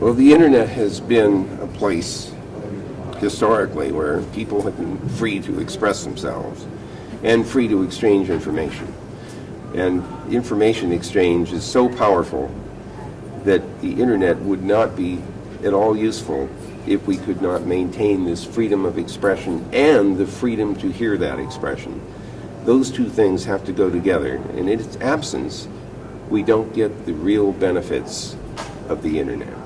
Well, the internet has been a place historically where people have been free to express themselves and free to exchange information. And information exchange is so powerful that the internet would not be at all useful if we could not maintain this freedom of expression and the freedom to hear that expression. Those two things have to go together. And in its absence, we don't get the real benefits of the internet.